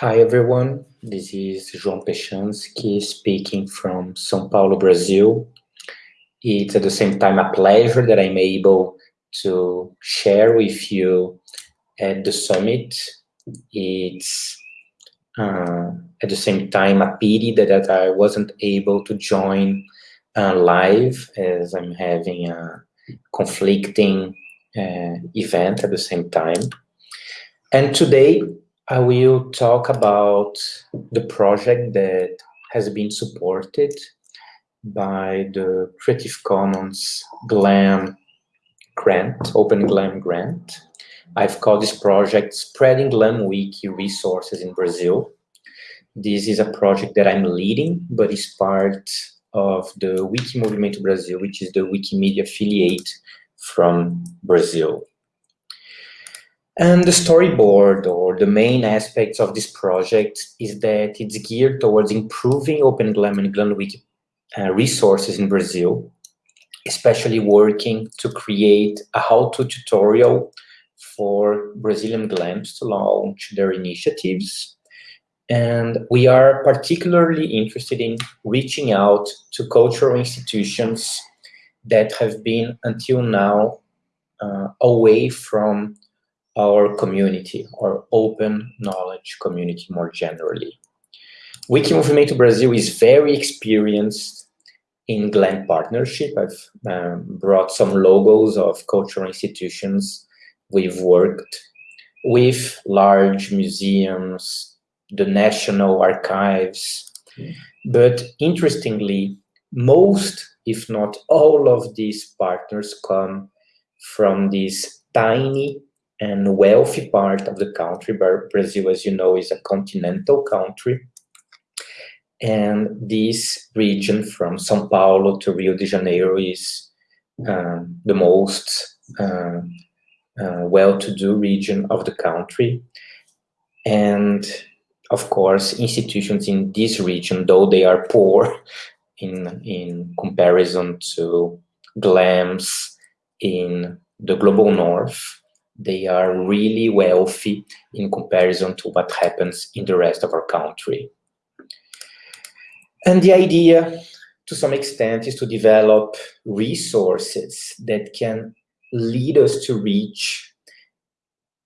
Hi, everyone. This is João Peschanski speaking from São Paulo, Brazil. It's at the same time a pleasure that I'm able to share with you at the summit. It's uh, at the same time a pity that, that I wasn't able to join uh, live as I'm having a conflicting uh, event at the same time. And today I will talk about the project that has been supported by the Creative Commons GLAM grant, Open GLAM grant. I've called this project Spreading GLAM Wiki Resources in Brazil. This is a project that I'm leading, but is part of the Wiki Movimento Brasil, which is the Wikimedia affiliate from Brazil. And the storyboard or the main aspects of this project is that it's geared towards improving Open GLAM and GLAMWiki uh, resources in Brazil, especially working to create a how-to tutorial for Brazilian GLAMs to launch their initiatives. And we are particularly interested in reaching out to cultural institutions that have been until now uh, away from our community, our open knowledge community more generally. Wiki Movimento Brasil is very experienced in GLAM partnership. I've um, brought some logos of cultural institutions. We've worked with large museums, the National Archives, but interestingly, most, if not all of these partners come from these tiny and wealthy part of the country. Brazil, as you know, is a continental country. And this region from Sao Paulo to Rio de Janeiro is um, the most uh, uh, well-to-do region of the country. And of course, institutions in this region, though they are poor in, in comparison to GLAMs in the global north, they are really wealthy in comparison to what happens in the rest of our country. And the idea, to some extent, is to develop resources that can lead us to reach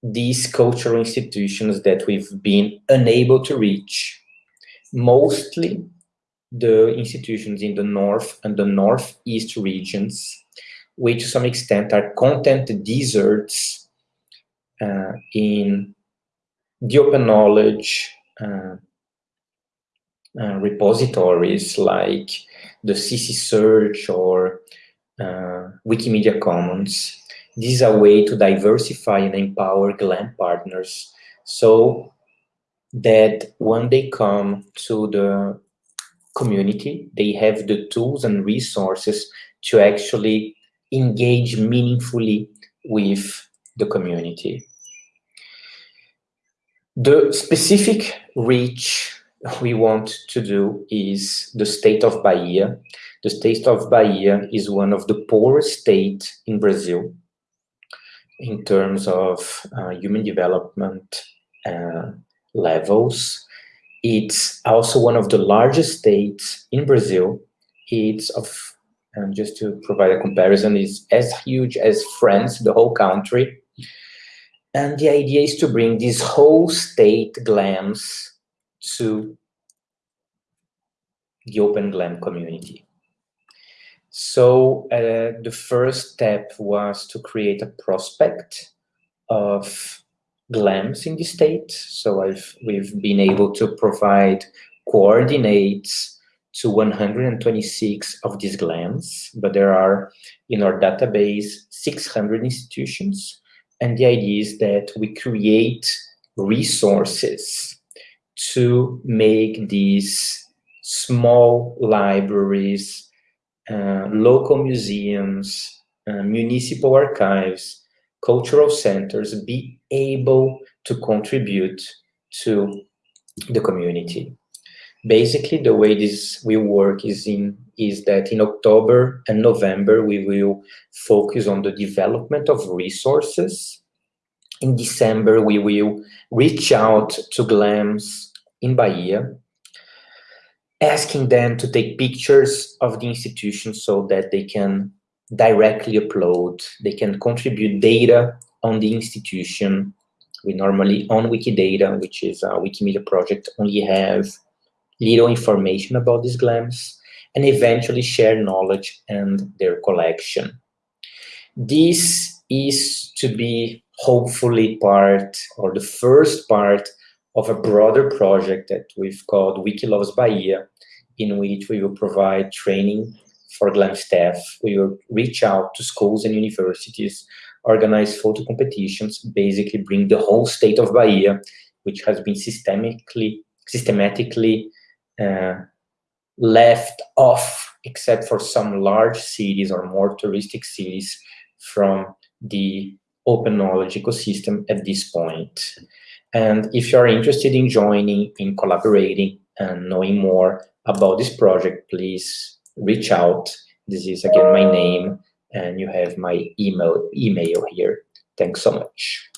these cultural institutions that we've been unable to reach. Mostly the institutions in the north and the northeast regions, which to some extent are content deserts uh, in the open knowledge uh, uh, repositories like the CC Search or Wikimedia Commons. This is a way to diversify and empower GLAM partners so that when they come to the community, they have the tools and resources to actually engage meaningfully with the community. The specific reach we want to do is the state of Bahia. The state of Bahia is one of the poorest states in Brazil in terms of uh, human development uh, levels. It's also one of the largest states in Brazil. It's of, and just to provide a comparison, is as huge as France, the whole country. And the idea is to bring this whole state GLAMs to the Open GLAM community. So uh, the first step was to create a prospect of GLAMs in the state. So I've, we've been able to provide coordinates to 126 of these GLAMs, but there are in our database 600 institutions and the idea is that we create resources to make these small libraries, uh, local museums, uh, municipal archives, cultural centers be able to contribute to the community. Basically, the way this will work is in is that in October and November, we will focus on the development of resources. In December, we will reach out to GLAMS in Bahia, asking them to take pictures of the institution so that they can directly upload, they can contribute data on the institution. We normally, on Wikidata, which is a Wikimedia project, only have little information about these GLAMs, and eventually share knowledge and their collection. This is to be hopefully part, or the first part, of a broader project that we've called Wiki Loves Bahia, in which we will provide training for GLAM staff. We will reach out to schools and universities, organize photo competitions, basically bring the whole state of Bahia, which has been systemically, systematically uh, left off, except for some large cities or more touristic cities, from the open knowledge ecosystem at this point. And if you're interested in joining, in collaborating, and knowing more about this project, please reach out. This is again my name, and you have my email email here. Thanks so much.